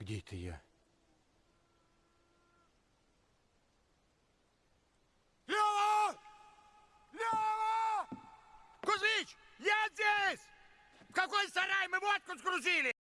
Где это я? Лева, Лева, Кузьмич, я здесь! В какой сарай мы водку сгрузили?